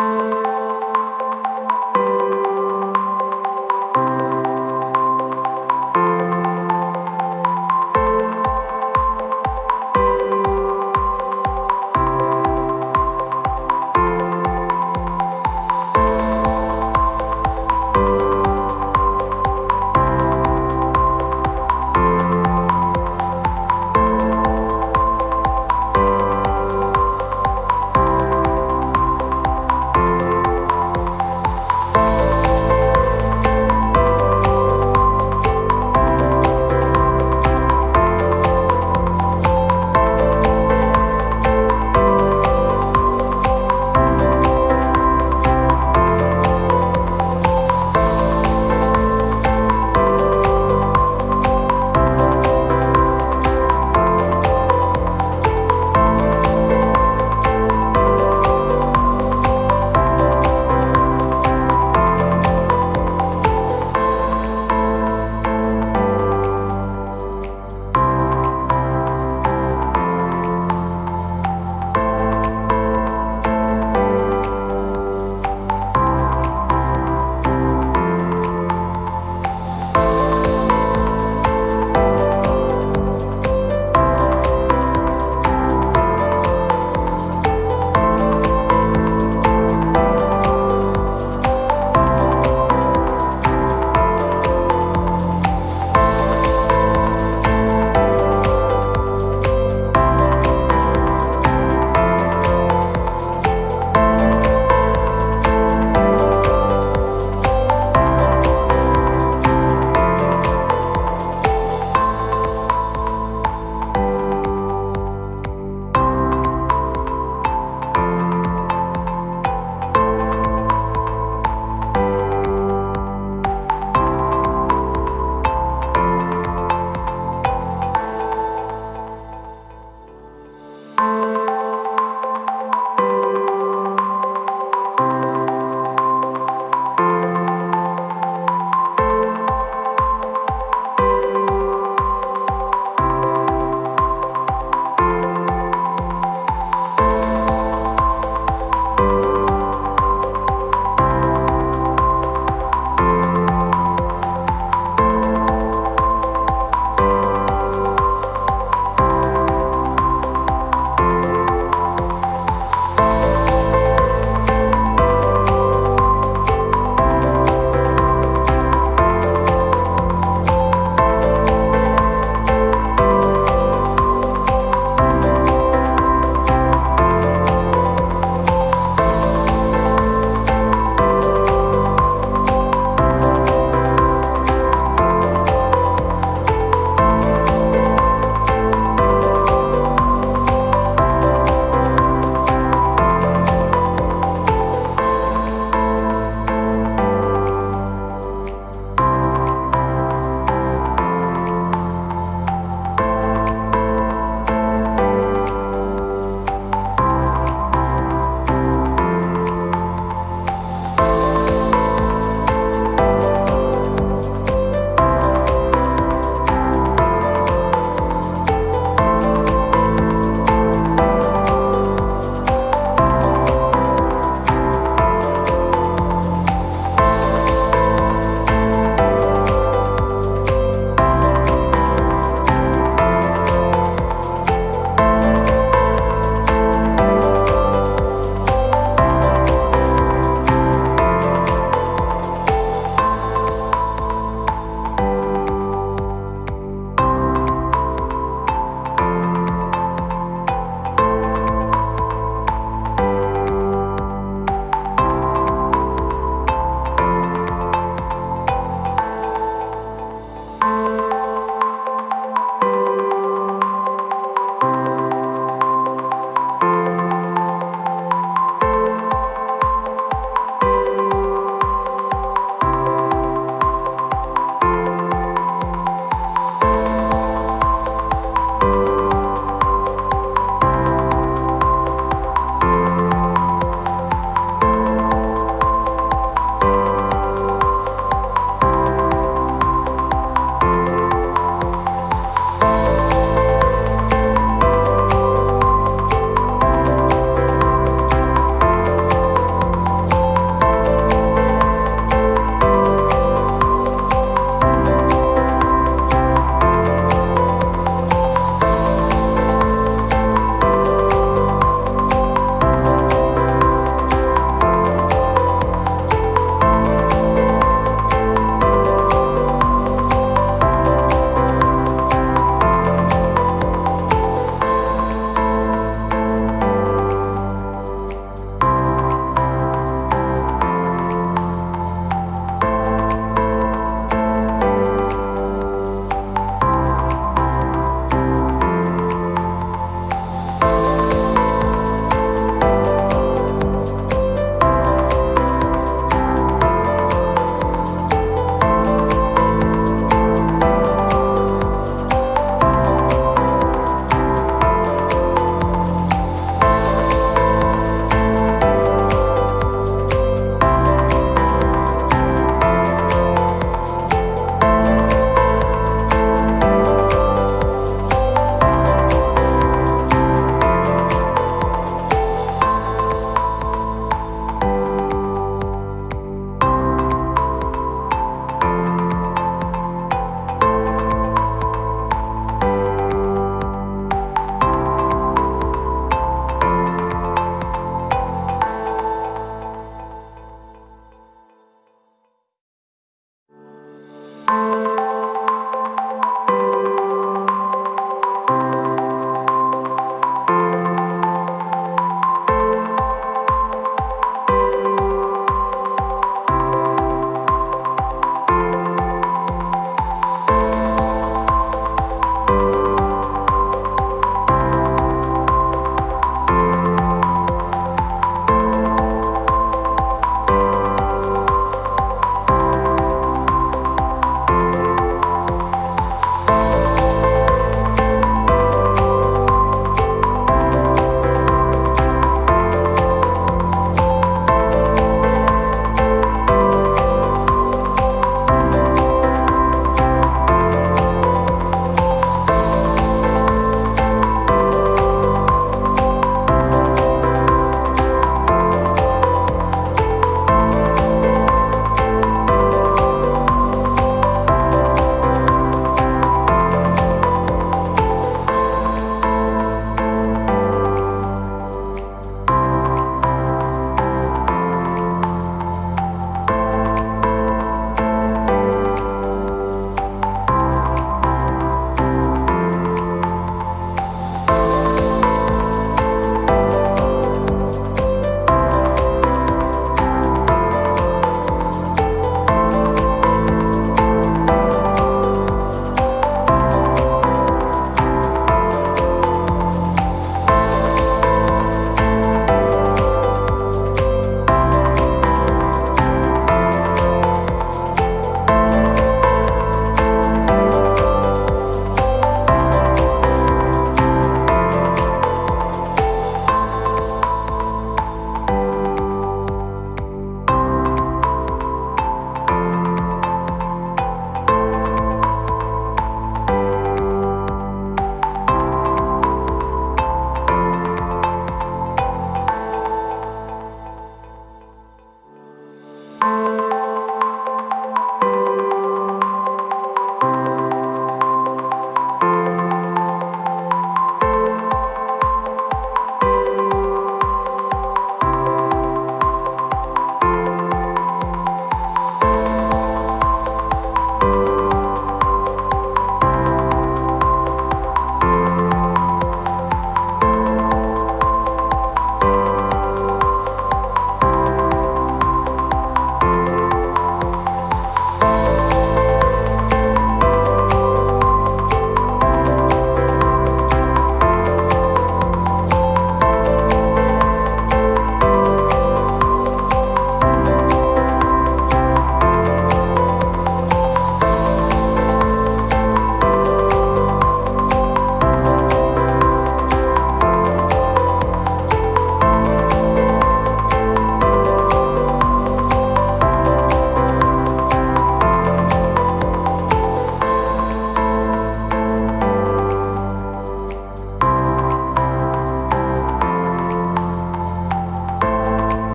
Bye. you.